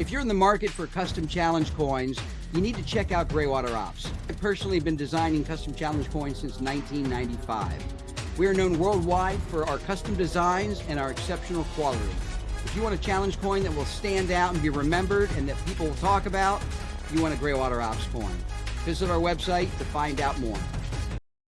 If you're in the market for custom challenge coins, you need to check out Graywater Ops. I've personally been designing custom challenge coins since 1995. We are known worldwide for our custom designs and our exceptional quality. If you want a challenge coin that will stand out and be remembered and that people will talk about, you want a Graywater Ops coin. Visit our website to find out more.